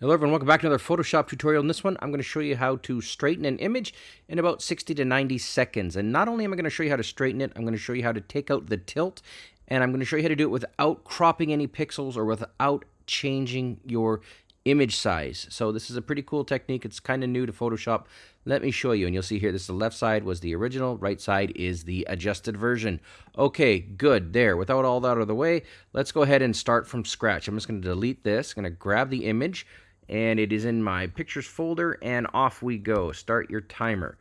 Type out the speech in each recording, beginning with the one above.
Hello everyone, welcome back to another Photoshop tutorial. In this one, I'm going to show you how to straighten an image in about 60 to 90 seconds. And not only am I going to show you how to straighten it, I'm going to show you how to take out the tilt, and I'm going to show you how to do it without cropping any pixels or without changing your image size. So this is a pretty cool technique. It's kind of new to Photoshop. Let me show you, and you'll see here, this is the left side was the original, right side is the adjusted version. Okay, good, there. Without all that out of the way, let's go ahead and start from scratch. I'm just going to delete this, I'm going to grab the image, and it is in my pictures folder and off we go. Start your timer.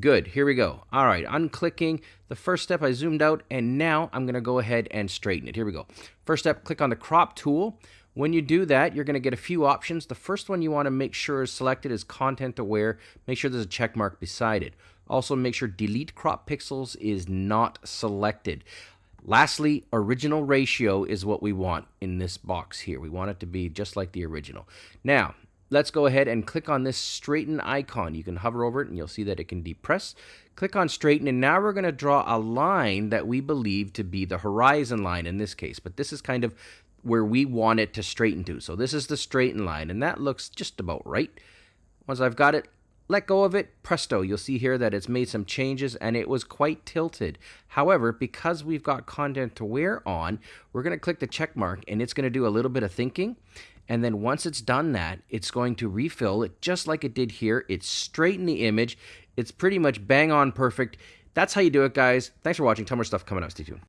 Good, here we go. All right, unclicking. The first step I zoomed out and now I'm gonna go ahead and straighten it. Here we go. First step, click on the crop tool. When you do that, you're gonna get a few options. The first one you wanna make sure is selected is content aware. Make sure there's a check mark beside it. Also make sure delete crop pixels is not selected. Lastly, original ratio is what we want in this box here. We want it to be just like the original. Now, let's go ahead and click on this straighten icon. You can hover over it and you'll see that it can depress. Click on straighten and now we're going to draw a line that we believe to be the horizon line in this case. But this is kind of where we want it to straighten to. So this is the straighten line and that looks just about right. Once I've got it, let go of it, presto, you'll see here that it's made some changes and it was quite tilted. However, because we've got content aware on, we're going to click the check mark and it's going to do a little bit of thinking. And then once it's done that, it's going to refill it just like it did here. It's straighten the image. It's pretty much bang on perfect. That's how you do it, guys. Thanks for watching. Tell more stuff coming up. Stay tuned.